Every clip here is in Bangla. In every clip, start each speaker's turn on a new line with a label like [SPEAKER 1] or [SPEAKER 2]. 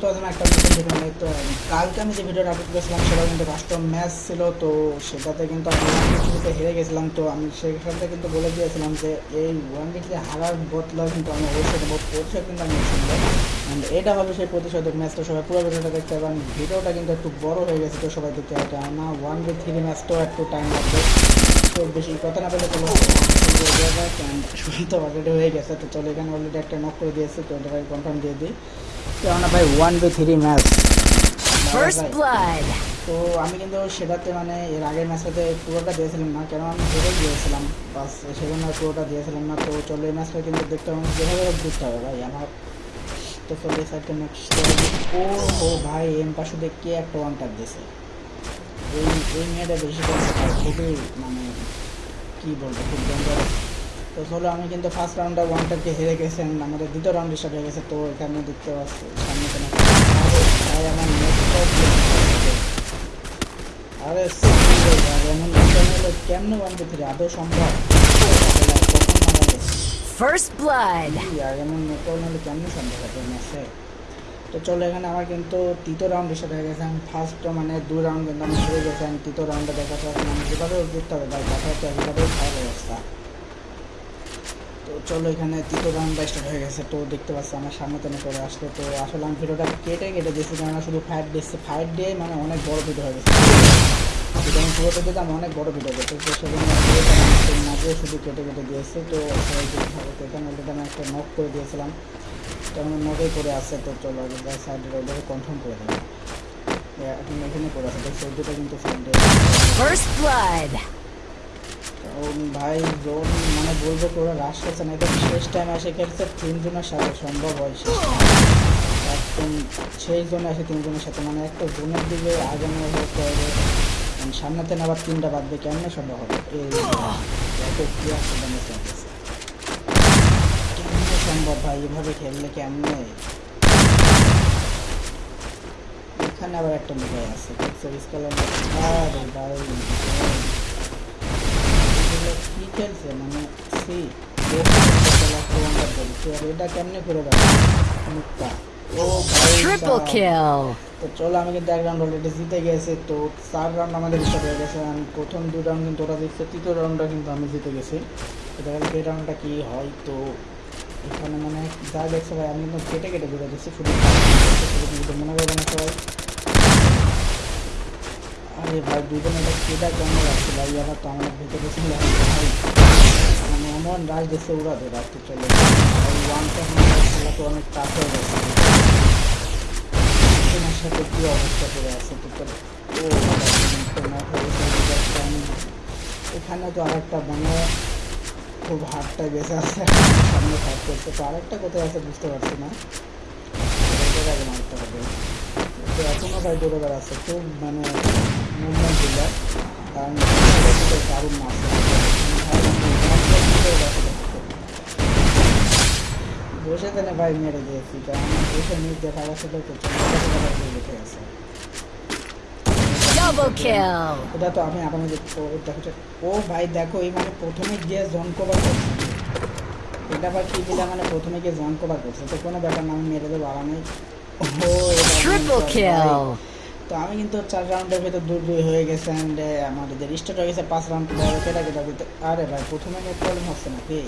[SPEAKER 1] তো একটা ভিডিও তো কালকে আমি যে ভিডিওটা করেছিলাম, সেটা কিন্তু ম্যাচ ছিল, তো সেটাতে কিন্তু আমি হেরে গেছিলাম। তো আমি কিন্তু বলে দিয়েছিলাম যে এই ওয়ান কিন্তু আমি কিন্তু এটা হবে সেই প্রতিশোধক ম্যাচটা সবাই পুরো ভিডিওটা ভিডিওটা কিন্তু একটু বড় হয়ে গেছে, তো সবাই দেখতে হবে কেননা ওয়ান বি থ্রি ম্যাচটাও একটু টাইম লাগবে। তো বেশি কথা না বলে তো অলরেডি হয়ে গেছে। তো চলো এখানে অলরেডি একটা নক করে দিয়েছে তো এটা কনফার্ম দিয়ে দিই। কেননা ভাই ওয়ান বি থ্রি ম্যাচ তো আমি কিন্তু সেটাতে মানে এর আগের ম্যাচটাতে পুরোটা দিয়েছিলাম না কেন আমি হেরে গিয়েছিলাম বাস সেজন্য পুরোটা দিয়েছিলাম না। তো চলো এই ম্যাচটা কিন্তু দেখতে হবে যেভাবে জিততে হবে ভাই আমার তো চলো এই সাইডটা নেক্সট ও ও ভাই এম পাশে কে একটা ওয়ান টাপ দিয়েছে। এই এই মেয়েটা বেশি খুবই মানে কী বলব খুব ডেঞ্জারাস তো চলো আমি কিন্তু ফার্স্ট রাউন্ডে ওয়ান টাপকে হেরে গেছি and আমাদের দ্বিতীয় রাউন্ড স্টার্ট হয়ে গেছে তো এখানে দেখতে পাচ্ছি সামনে কোনো ভাই আমার আরে এমন হলো কেমনে ওয়ান টু থ্রি আদৌ সম্ভব. কি আর এমন নেটওয়ার্ক হলে কেমনে সম্ভব হবে ম্যাচে তো চলো, এখানে আমার কিন্তু তৃতীয় রাউন্ড স্টার্ট হয়ে গেছে। আমি ফার্স্ট মানে দুই রাউন্ড কিন্তু আমি হেরে গেছি। আমি তৃতীয় রাউন্ডে দেখা যাচ্ছে আমি যেভাবে জিততে হবে, ভাই, দেখা যাচ্ছে একেবারেই খারাপ অবস্থা। তো চলো, এখানে তৃতীয় রাউন্ডটা স্টার্ট হয়ে গেছে। তো দেখতে পাচ্ছি, আমার সামনে তেনে করে আসলো। তো আসলে আমি ভিডিওটা কেটে কেটে দিয়েছি কেননা শুধু ফাইট দিচ্ছে। ফাইট দিয়ে মানে অনেক বড় ভিডিও হয়ে গেছে। আমি পুরোটা দিতাম অনেক বড় ভিডিও করতে সেজন্য দিয়ে শুধু কেটে কেটে দিয়েছি তো এখানে আমি একটা নক করে দিয়েছিলাম। তো আমি নকেই করে আসছে তো চলো সাইডে ওটাকে কনফার্ম করে দেবো। এখন এখানে করে আছে দেখছি দুটো কিন্তু সাইডে
[SPEAKER 2] First blood.
[SPEAKER 1] ও ভাই জোন মানে বলব কি ওরা রাশ করছে না এটা শেষ টাইম আসে খেলছে তিনজনের সাথে সম্ভব হয় একদম সেই জন্য আসে তিনজনের সাথে মানে একটা জোনের দিকে আগে করতে হবে। সামনেতে আবার তিনটা বাদবে কেমনে সম্ভব হবে মানে সম্ভব ভাই এভাবে খেললে কেমনে এখানে আবার একটা মোবাইল আছে কি খেলছে মানে সি এটা কেমনে করে দেয় মুক্তা ও ভাই
[SPEAKER 2] Triple
[SPEAKER 1] তো চলো, আমি কিন্তু এক রাউন্ড অলরেডি জিতে গেছি। তো চার রাউন্ড আমাদের স্টার্ট হয়ে গেছে আমি প্রথম দুই রাউন্ড কিন্তু ওরা জিতছে, তৃতীয় রাউন্ডটা কিন্তু আমি জিতে গেছি। তো দেখা যাক এই রাউন্ডটা কী হয়। তো এখানে মানে যা দেখছে ভাই, আমি কিন্তু কেটে কেটে ঘুরে দিচ্ছি শুধু কিন্তু মনে করবে না সবাই আরে ভাই দুজনে এটা কেটা কেমন লাগছে ভাই আবার তো আমার ভিতরে মানে এমন রাজ ওরা ধরে রাখতে চলে ওয়ানটা খেলা তো অনেক টাফ হয়ে গেছে। সাথে কি অবস্থা করে আছে তো এখানে তো আরেকটা মানে খুব হাতটাই বেঁচে আছে সামনে ফাইট করছে। তো আরেকটা কোথায় আছে বুঝতে পারছি না। মারতে হবে তো এখনও ভাই দৌড়ে বেড়াচ্ছে খুব মানে মুভমেন্ট দিল। কারণ দারুণ মাছ বসে তাহলে ভাই মেরে দিয়েছি কারণ বসে নিয়ে দেখা গেছে তো দেখে আছে
[SPEAKER 2] Double
[SPEAKER 1] তো আমি আগামী দেখো ও ভাই দেখো এই মানে প্রথমে গিয়ে জন কভার করছে। এটা আবার কি দিলে মানে প্রথমে গিয়ে জন কভার করছে। তো কোনো ব্যাপার না আমি মেরে দেবো আরামে। ও তো আমি কিন্তু চার রাউন্ডের ভিতর দুই দুই হয়ে গেছে অ্যান্ড আমাদের স্টার্ট হয়ে গেছে পাঁচ রাউন্ড কেটা কেটা দিতে আরে ভাই, প্রথমে নেট প্রবলেম হচ্ছে না কি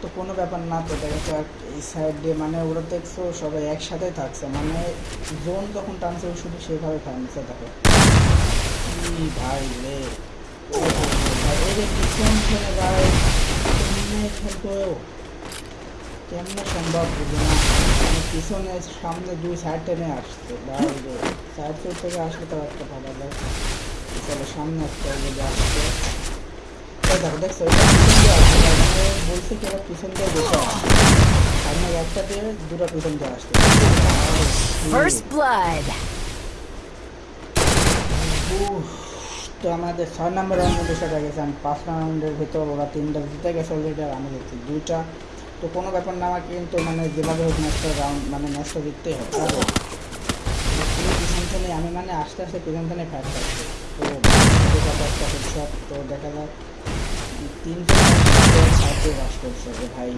[SPEAKER 1] তো কোনো ব্যাপার না তো, দেখা যাক, এই সাইড দিয়ে মানে ওরা দেখছ সবাই একসাথে থাকছে মানে জোন যখন টানছে শুধু সেভাবে টানছে দেখো। ভাই রে। ভাই এই যে পিছন ভাই? খেলতো? কেমনে সম্ভব বুঝে না। মানে পিছনে সামনে দুই সাইড টেনে আসছে। সাইড সাইড থেকে আসলে তো একটা ভালো লাগে। চলো সামনে একটা যদি আসছে। দেখো দেখছ? মানে বলছে কি পিছন দিয়ে বসে আসছে সামনে একটা দিয়ে দুটো পিছন দিয়ে আসছে. তো আমাদের ছয় নম্বর রাউন্ডের বিষয় হয়ে গেছে। আমি পাঁচ রাউন্ডের ভিতর ওরা তিনটা জিতে গেছে অলরেডি আর আমি দুইটা তো কোনো ব্যাপার না আমাকে কিন্তু মানে যেভাবে হোক ম্যাচটা রাউন্ড মানে ম্যাচটা জিততেই হবে পিছন থেকে আমি মানে আস্তে আস্তে পিছন থেকে ফাইট পাচ্ছি তো একটা হেডশট তো দেখা যাক তিনটে সাইডে বাস করছে যে ভাই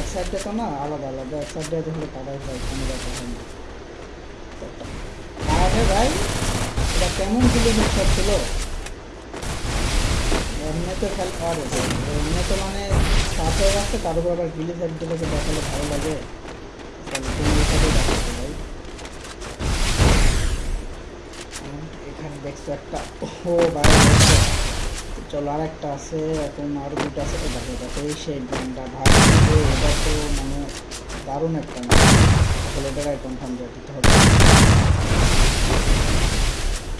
[SPEAKER 1] এক সাইডে তো না আলাদা আলাদা এক সাইডে হলে কাটাই যায় কোনো ব্যাপার হয় না। আরে ভাই এটা কেমন কিলো হেডশট ছিল? এমনিতে খালি আরে ভাই, এমনিতে মানে সাত হয়ে যাচ্ছে তার উপর আবার গিলি সাইডগুলোকে দেখালে ভালো লাগে। ভাই এখানে দেখছ একটা ও ভাই চলো আর একটা আছে এখন আরও দুটো আছে এই দেখো দেখো এই সেই ব্র্যান্ডটা ভাই এটা তো মানে দারুণ একটা তাহলে এটাকে কনফার্ম দিয়ে দিতে হবে।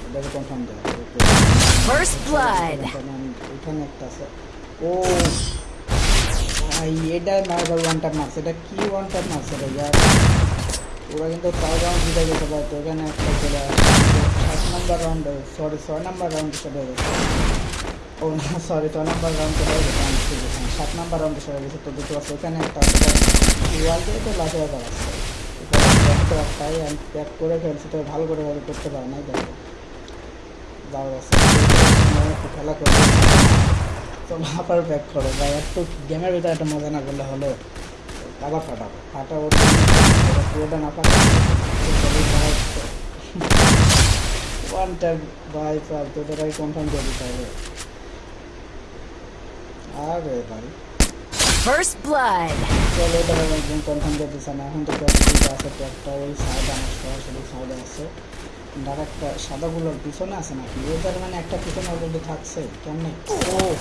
[SPEAKER 1] এটাকে কনফার্ম দেওয়া. এখানে একটা আছে। ও ভাই, এটা এটা কিন্তু একটা সাত নম্বর রাউন্ড সরি নম্বর রাউন্ড গেছে। ও, না সরি নম্বর রাউন্ড চলে সাত নম্বর রাউন্ডে গেছে, তো দুটো এখানে একটা আমি করে ভালো করে ভাবে করতে পারে আছে খেলা করবে তো আবার ব্যাক করো। বা একটু গেমের ভিতরে একটা মজা না করলে হলো আবার ফাটাবো। ফাটা ওর জন্য পুরোটা না ওয়ান টাইম বাই ফাল তো তোরাই কনফার্ম করে দিতে হবে। আরে ভাই।
[SPEAKER 2] First blood.
[SPEAKER 1] চলো এটা একদম কনফার্ম করে দিচ্ছে না। এখন তো আছে একটা ওই সাইড আমার সরাসরি সাইডে আছে। আর একটা সাদাগুলোর পিছনে আছে নাকি? ওদের মানে একটা পিছনে অলরেডি থাকছে কেমনে? ও!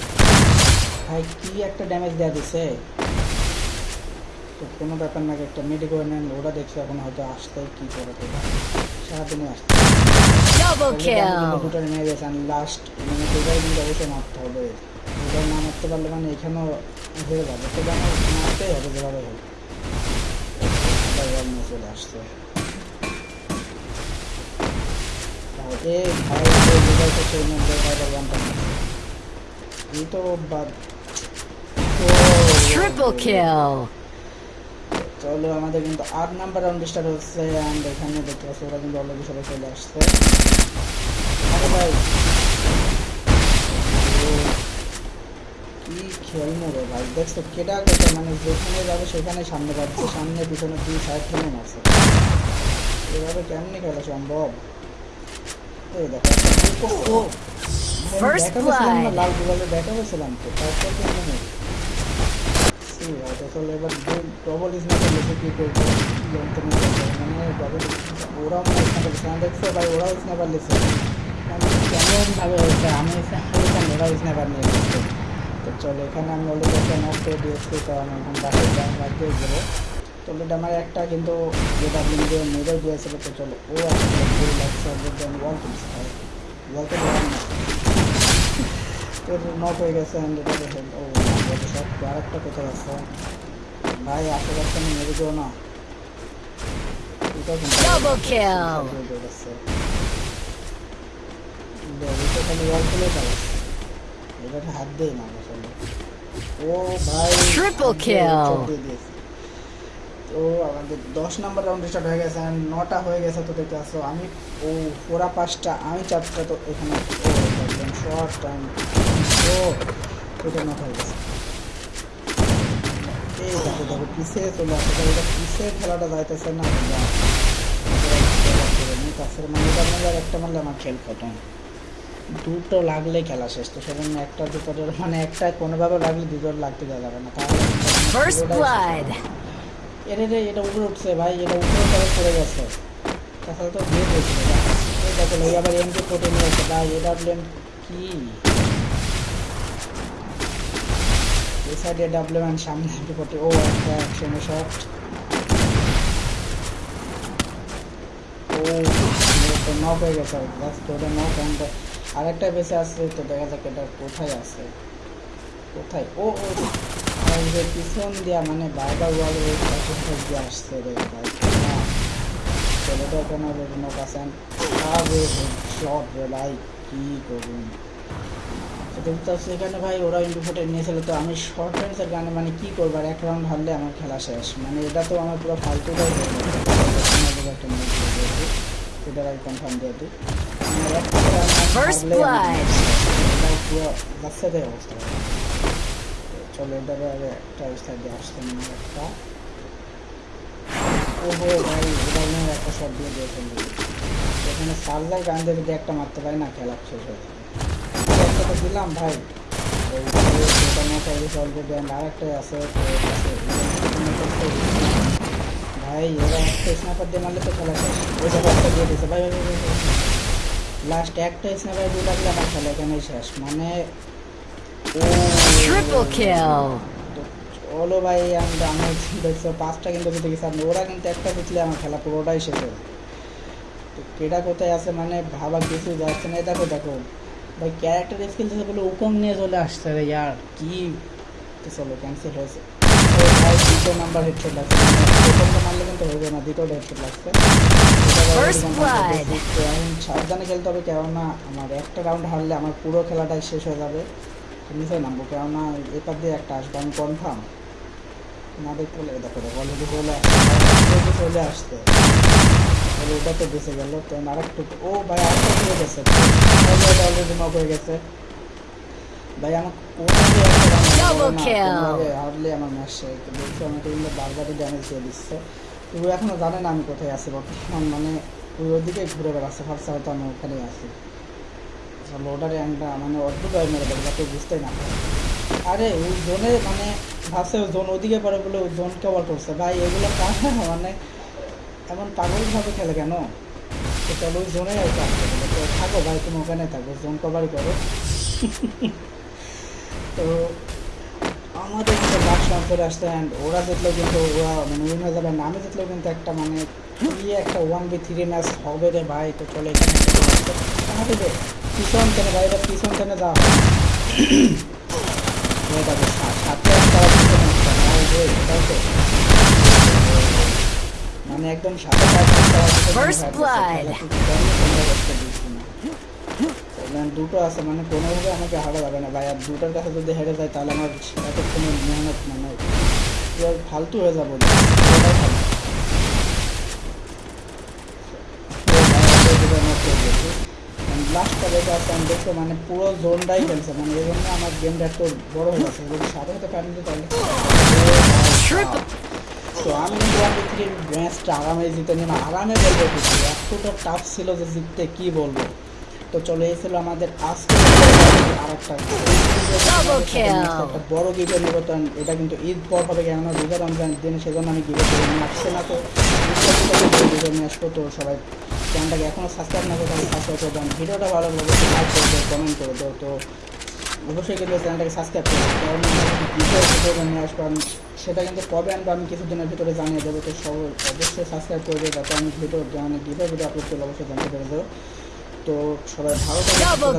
[SPEAKER 1] ভাই কি একটা ড্যামেজ দেওয়া দিছে। তো কোনো ব্যাপার না একটা মেডিকেল নেন ওরা দেখছে এখন হয়তো আসতে কি করে তো সারাদিনই আসতে
[SPEAKER 2] Double
[SPEAKER 1] নিয়ে গেছে লাস্ট মানে দুটাই কিন্তু অবশ্যই মারতে হবে। দুটাই না মারতে পারলে মানে এখানেও হয়ে যাবে। তো মারতেই হবে যেভাবে হোক। চলে আসছে।
[SPEAKER 2] Triple kill.
[SPEAKER 1] চলো আমাদের কিন্তু আট নাম্বার রাউন্ড স্টার্ট হচ্ছে অ্যান্ড এখানে দেখতে পাচ্ছি ওরা কিন্তু অলরেডি সবাই চলে আসছে। আরে ভাই। কি খেলমো রে ভাই? দেখছ কেটা কেটে মানে যেখানে যাবে সেখানে সামনে পাচ্ছে সামনে পিছনে দুই সাইড থেকে মারছে এভাবে কেমনি খেলা সম্ভব? এই দেখো একটা ও, ও, ভাই, আমি
[SPEAKER 2] First
[SPEAKER 1] দেখা পেয়েছিলাম না,
[SPEAKER 2] blood.
[SPEAKER 1] লাল গুগলে দেখা পেয়েছিলাম তো তারপর তো মনে হয় সি হয়তো চলো এবার ডবল স্ন্যাপার লেসে কি করব জানতে না পারব। মানে ডবল ওরা মানে স্ন্যাপার লেসে দেখছ ভাই ওরাও স্ন্যাপার লেসে মানে কেমন ভাবে হয়েছে আমি স্ন্যাপার ওরাও স্ন্যাপার নিয়ে গেছে তো চলো এখানে আমি অলরেডি একটা নক করে দিয়েছি তো আমি এখন বাসায় যাই বাড়িতে যাব তো অলরেডি আমার একটা কিন্তু যেটা আপনি দিয়ে মেরে দিয়েছিল তো চলো ও ওয়াল তুলছি ওয়াল তো তোর নক হয়ে গেছে এটা ও বড় আর একটা কোথায় আছে? ভাই আশেপাশে আমি মেরে না।
[SPEAKER 2] Double kill. Triple kill.
[SPEAKER 1] তো আমাদের দশ নাম্বার রাউন্ড স্টার্ট হয়ে গেছে and নটা হয়ে গেছে তো দেখতে আসো আমি ও ওরা পাঁচটা আমি চারটা তো এখানে শর্ট টাইম ও এটা নট হয়ে গেছে। এই দেখো দেখো পিছিয়ে চলে আসে তো এটা পিছিয়ে খেলাটা যাইতেছে না মানে এটা মানে একটা মারলে আমার খেল খতম। দুটো লাগলে খেলা শেষ তো সেজন্য একটা দুটো মানে একটা কোনোভাবে লাগলে দুটো লাগতে যাবে না। তাহলে. এটা রে এটা উপরে উঠছে ভাই, এটা উপরে তবে পড়ে গেছে। তাহলে তো দিয়ে দিয়েছিল এই দেখো আবার এমকে কোটে নিয়ে ভাই এটা ব্লেম কি? এই সাইডে ডাবলেম সামনে এমকে কোটে ও একটা অ্যাকশনে শট ও তো নক হয়ে গেছে জাস্ট ওটা নক অ্যান্ড আরেকটা বেঁচে আসছে তো দেখা যাক এটা কোথায় আছে। কোথায়? ও ও যে পিছন দিয়া মানে বারবার ওয়াল ওই পাশে দিয়ে আসছে রে ভাই। ছেলেটা কেন শট রে ভাই কি করুন। তো সেখানে ভাই ওরা ইন্ডিফোটে নিয়েছিল তো আমি শর্ট রেঞ্জের গানে মানে কি করব আর এক রাউন্ড হারলে আমার খেলা শেষ। মানে এটা তো আমার পুরো ফালতুটাই একটা কনফার্ম দিয়ে দিই। মানে। এটা পুরো বাচ্চাদের অবস্থা। চলো এটারে আগে একটা দিয়ে আসতে একটা। ওহো ভাই এটা একটা শট দিয়ে দিয়ে ফেলবে এখানে সার্জার গান দিয়ে যদি একটা মারতে পারি না খেলা শেষ হয়ে একটা তো দিলাম ভাই। অ্যান্ড আরেকটাই আছে। ভাই, এরা একটা স্নাইপার দিয়ে মারলে তো খেলা শেষ। ওই একটা ভাই লাস্ট একটা স্নাইপার দিয়ে লাগলে আমার খেলা এখানেই শেষ। মানে চলো ভাই আমি দেখছ। পাঁচটা কিন্তু গেছি আর ওরা কিন্তু একটা জিতলে আমার খেলা পুরোটাই শেষ হয়ে। তো কেডা কোথায় আছে মানে ভাবা কিছু যাচ্ছে না। দেখো দেখো। ভাই ক্যারেক্টার স্কিল থেকে বলে উকম নিয়ে চলে আসছে রে ইয়ার। কি? চলো ক্যান্সেল হয়েছে। ও ভাই দ্বিতীয় নাম্বার হেডশট লাগছে। প্রথমটা মারলে কিন্তু হয়ে যাবে না। দ্বিতীয়টা হেডশট লাগছে। সাবধানে খেলতে হবে কেননা আমার একটা রাউন্ড হারলে আমার পুরো খেলাটাই শেষ হয়ে যাবে। নিচে নামবো কেননা এপার দিয়ে একটা আসবে আমি কনফার্ম না দেখতে হলে দেখো দেখো অলরেডি চলে চলে আসছে। তাহলে ওটা তো বেঁচে গেল তো আর একটু ও ভাই আরেকটা চলে গেছে। অলরেডি নক হয়ে গেছে। ভাই. কোনোভাবে হারলে আমার ম্যাচ দেখছি আমাকে কিন্তু বারবারই ড্যামেজ দিয়ে দিচ্ছে। ও এখনও জানে না আমি কোথায় আছি বর্তমান মানে ওই ওদিকে ঘুরে বেড়াচ্ছে ভাবছে হয়তো আমি ওখানেই আছি। লোডারে একটা মানে অদ্ভুত ভাবে মেরে দেবে যাতে বুঝতেই না। আরে ওই জোনে মানে ভাবছে ওই জোন ওদিকে পারে বলে ওই জোন কভার করছে। ভাই, এগুলো কাজ মানে এমন পাগলভাবে খেলে কেন? তো চলো ওই জোনে থাকো ভাই, তুমি ওখানে থাকো জোন কভারই করো। তো আমাদের কিন্তু লাস্ট চলে আসছে অ্যান্ড ওরা জিতলেও কিন্তু ওরা মানে উইন হয়ে যাবে আমি জিতলেও কিন্তু একটা মানে কি একটা ওয়ান বি থ্রি ম্যাচ হবে রে ভাই। তো চলে এখানে আমাদের পিছন টেনে পিছন টেনে যাওয়া সাথে। মানে একদম সাথে দুটো আছে মানে কোনোভাবে আমাকে হারা যাবে না ভাই। আর দুটোর কাছে যদি হেরে যায় তাহলে আমার এতক্ষণে মেহনত মানে ফালতু হয়ে যাব। ফালতু। লাস্টটা যেটা আছে আমি দেখতে মানে পুরো জোনটাই খেলছে মানে এই জন্য আমার গেমটা একটু বড় হয়ে গেছে। যদি সাথে সাথে ফ্যামিলি তাহলে
[SPEAKER 2] Triple.
[SPEAKER 1] তো আমি কিন্তু ওয়ান টু থ্রি ম্যাচটা আরামে জিতে নিলাম আরামে বলব কিছু এতটা টাফ ছিল যে জিততে কি বলব। তো চলে এই ছিল আমাদের আজকে একটা বড় গিফট নেব তো এটা কিন্তু ঈদ পর হবে কেন রোজা রমজান দিন সেজন্য আমি নিয়ে আসছে না তো গিফট নিয়ে আসব সবাই চ্যানেলটাকে এখনও সাবস্ক্রাইব না করে সাবস্ক্রাইব করে দেন ভিডিওটা ভালো লাগলে লাইক করে দেও কমেন্ট করে দেও তো অবশ্যই কিন্তু চ্যানেলটাকে সাবস্ক্রাইব করে দেবো কারণ ভিডিও ভিডিও নিয়ে আসব আমি সেটা কিন্তু কবে আনব আমি কিছুদিনের ভিতরে জানিয়ে দেবো তো সব অবশ্যই সাবস্ক্রাইব করে দেবো যাতে আমি ভিডিও মানে ভিডিও ভিডিও আপলোড করলে অবশ্যই জানতে পেরে দেবো তো সবাই ভালো থাকবে,